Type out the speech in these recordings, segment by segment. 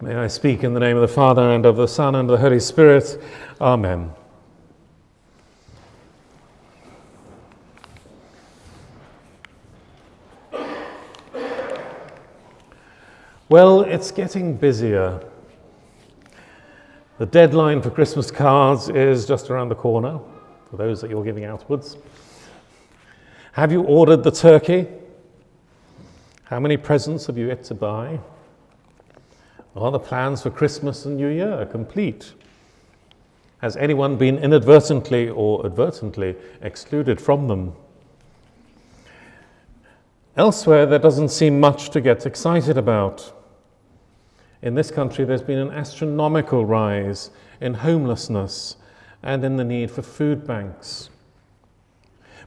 May I speak in the name of the Father, and of the Son, and of the Holy Spirit. Amen. Well, it's getting busier. The deadline for Christmas cards is just around the corner, for those that you're giving outwards. Have you ordered the turkey? How many presents have you yet to buy? Are the plans for Christmas and New Year complete? Has anyone been inadvertently or advertently excluded from them? Elsewhere, there doesn't seem much to get excited about. In this country, there's been an astronomical rise in homelessness and in the need for food banks.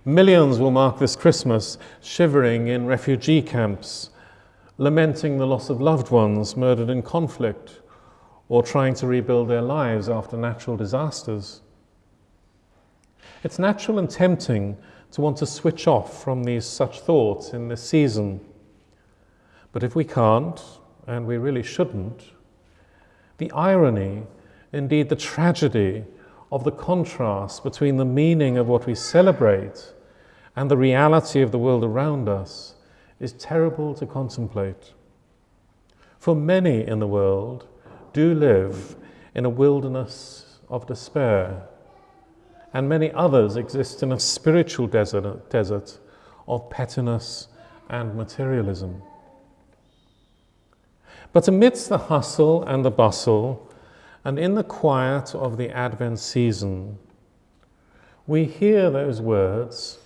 Millions will mark this Christmas shivering in refugee camps, lamenting the loss of loved ones murdered in conflict, or trying to rebuild their lives after natural disasters. It's natural and tempting to want to switch off from these such thoughts in this season. But if we can't, and we really shouldn't, the irony, indeed the tragedy, of the contrast between the meaning of what we celebrate and the reality of the world around us is terrible to contemplate. For many in the world do live in a wilderness of despair, and many others exist in a spiritual desert, desert of pettiness and materialism. But amidst the hustle and the bustle, and in the quiet of the Advent season, we hear those words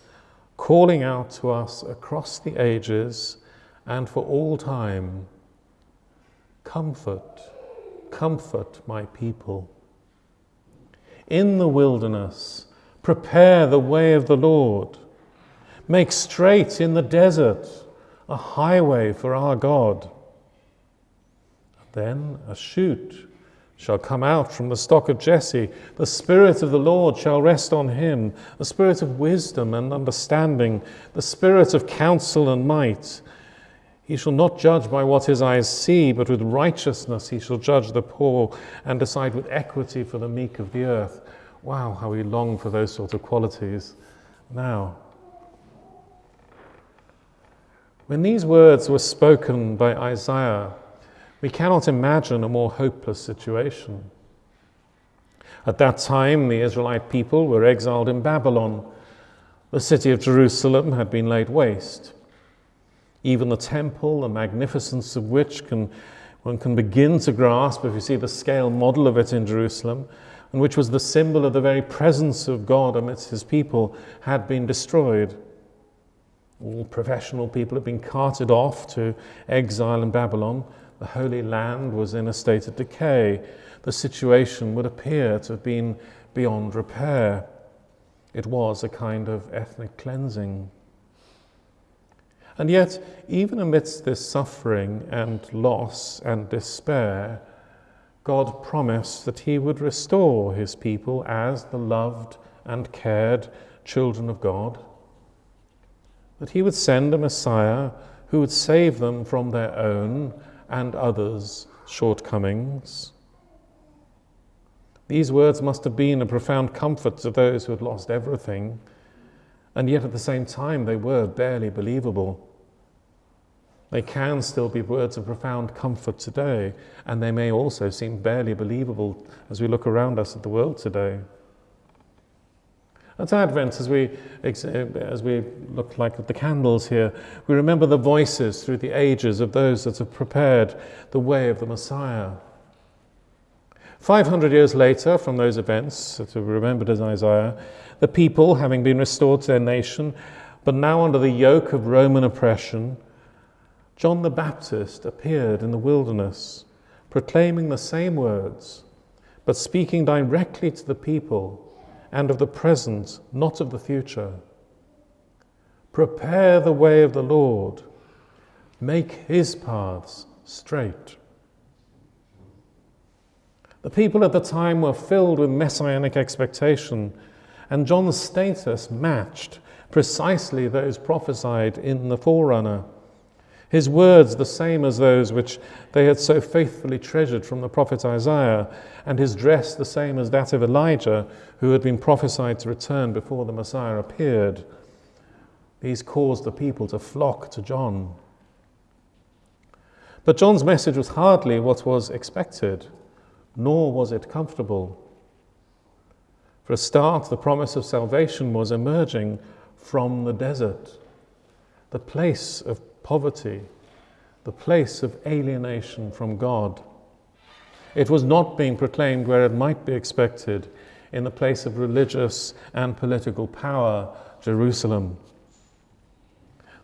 calling out to us across the ages and for all time Comfort, comfort my people. In the wilderness, prepare the way of the Lord. Make straight in the desert a highway for our God. Then a shoot shall come out from the stock of Jesse. The Spirit of the Lord shall rest on him, the Spirit of wisdom and understanding, the Spirit of counsel and might. He shall not judge by what his eyes see, but with righteousness he shall judge the poor and decide with equity for the meek of the earth. Wow, how we long for those sort of qualities now. When these words were spoken by Isaiah, we cannot imagine a more hopeless situation. At that time, the Israelite people were exiled in Babylon. The city of Jerusalem had been laid waste. Even the temple, the magnificence of which can, one can begin to grasp if you see the scale model of it in Jerusalem, and which was the symbol of the very presence of God amidst his people, had been destroyed. All professional people had been carted off to exile in Babylon the Holy Land was in a state of decay. The situation would appear to have been beyond repair. It was a kind of ethnic cleansing. And yet, even amidst this suffering and loss and despair, God promised that He would restore His people as the loved and cared children of God, that He would send a Messiah who would save them from their own and others' shortcomings. These words must have been a profound comfort to those who had lost everything, and yet at the same time they were barely believable. They can still be words of profound comfort today, and they may also seem barely believable as we look around us at the world today. At Advent, as we, eh, as we look like at the candles here, we remember the voices through the ages of those that have prepared the way of the Messiah. 500 years later, from those events that are remembered as Isaiah, the people, having been restored to their nation, but now under the yoke of Roman oppression, John the Baptist appeared in the wilderness, proclaiming the same words, but speaking directly to the people and of the present, not of the future. Prepare the way of the Lord, make his paths straight. The people at the time were filled with messianic expectation, and John's status matched precisely those prophesied in the forerunner. His words the same as those which they had so faithfully treasured from the prophet Isaiah, and his dress the same as that of Elijah, who had been prophesied to return before the Messiah appeared. These caused the people to flock to John. But John's message was hardly what was expected, nor was it comfortable. For a start, the promise of salvation was emerging from the desert, the place of poverty, the place of alienation from God. It was not being proclaimed where it might be expected, in the place of religious and political power, Jerusalem.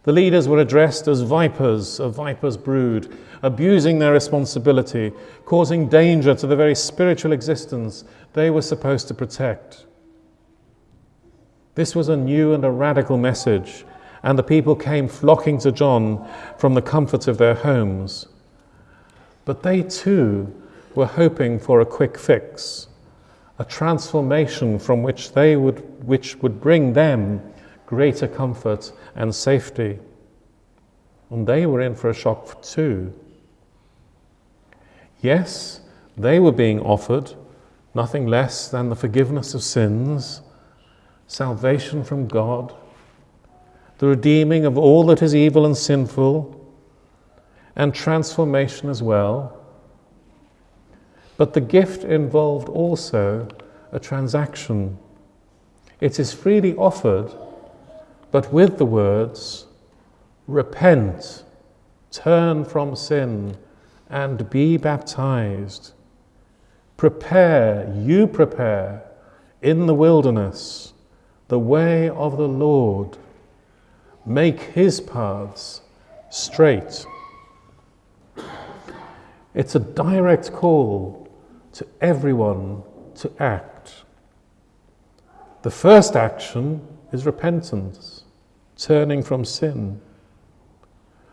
The leaders were addressed as vipers, a viper's brood, abusing their responsibility, causing danger to the very spiritual existence they were supposed to protect. This was a new and a radical message and the people came flocking to John from the comfort of their homes. But they too were hoping for a quick fix, a transformation from which they would which would bring them greater comfort and safety. And they were in for a shock too. Yes, they were being offered nothing less than the forgiveness of sins, salvation from God, the redeeming of all that is evil and sinful, and transformation as well. But the gift involved also a transaction. It is freely offered, but with the words, Repent, turn from sin, and be baptized. Prepare, you prepare, in the wilderness, the way of the Lord make his paths straight. It's a direct call to everyone to act. The first action is repentance, turning from sin.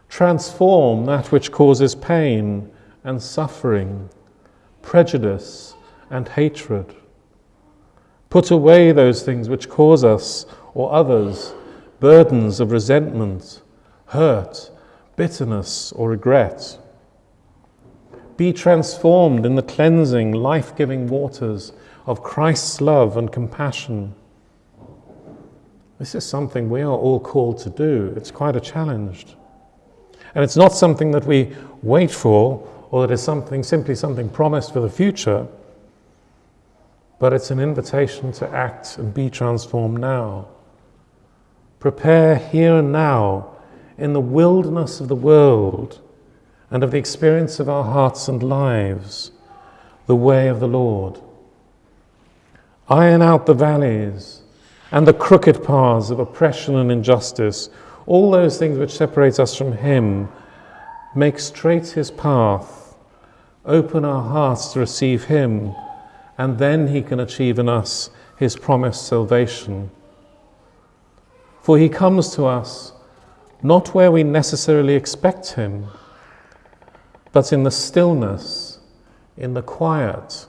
Transform that which causes pain and suffering, prejudice and hatred. Put away those things which cause us or others burdens of resentment, hurt, bitterness, or regret. Be transformed in the cleansing, life giving waters of Christ's love and compassion. This is something we are all called to do. It's quite a challenge. And it's not something that we wait for or that is something simply something promised for the future, but it's an invitation to act and be transformed now. Prepare here and now in the wilderness of the world and of the experience of our hearts and lives the way of the Lord. Iron out the valleys and the crooked paths of oppression and injustice, all those things which separate us from Him. Make straight His path, open our hearts to receive Him, and then He can achieve in us His promised salvation. For he comes to us not where we necessarily expect him, but in the stillness, in the quiet,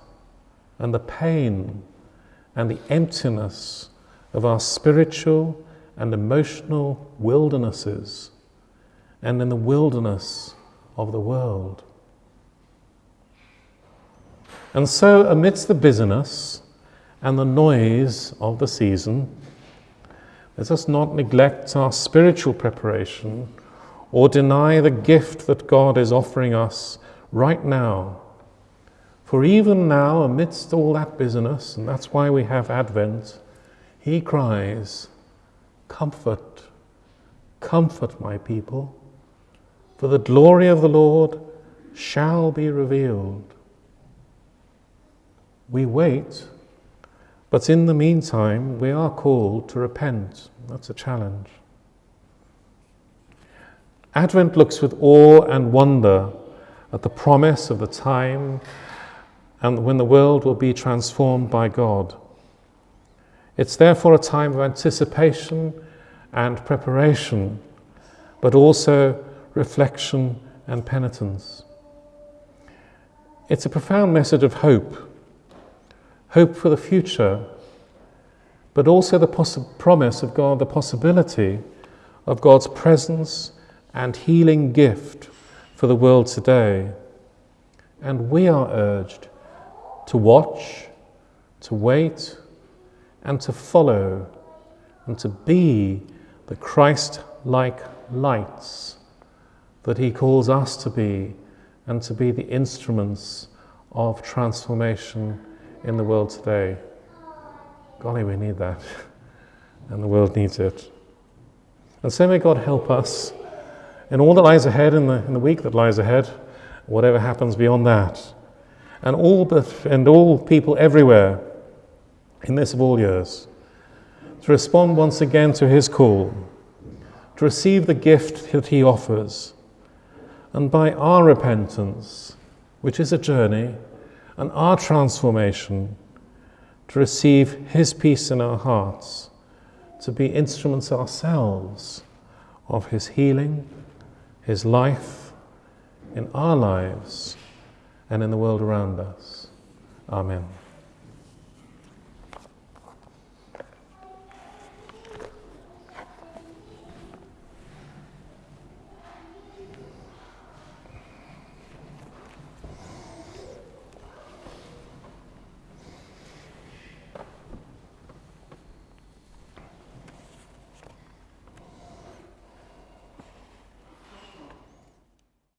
and the pain, and the emptiness of our spiritual and emotional wildernesses, and in the wilderness of the world. And so, amidst the busyness and the noise of the season, let us not neglect our spiritual preparation or deny the gift that God is offering us right now. For even now, amidst all that business, and that's why we have Advent, He cries, Comfort, comfort my people, for the glory of the Lord shall be revealed. We wait but in the meantime, we are called to repent. That's a challenge. Advent looks with awe and wonder at the promise of the time and when the world will be transformed by God. It's therefore a time of anticipation and preparation, but also reflection and penitence. It's a profound message of hope hope for the future, but also the promise of God, the possibility of God's presence and healing gift for the world today. And we are urged to watch, to wait, and to follow, and to be the Christ like lights that He calls us to be, and to be the instruments of transformation in the world today. Golly, we need that, and the world needs it. And so may God help us in all that lies ahead, in the, in the week that lies ahead, whatever happens beyond that. And all, but, and all people everywhere in this of all years to respond once again to his call, to receive the gift that he offers, and by our repentance, which is a journey, and our transformation, to receive his peace in our hearts, to be instruments ourselves of his healing, his life in our lives and in the world around us. Amen.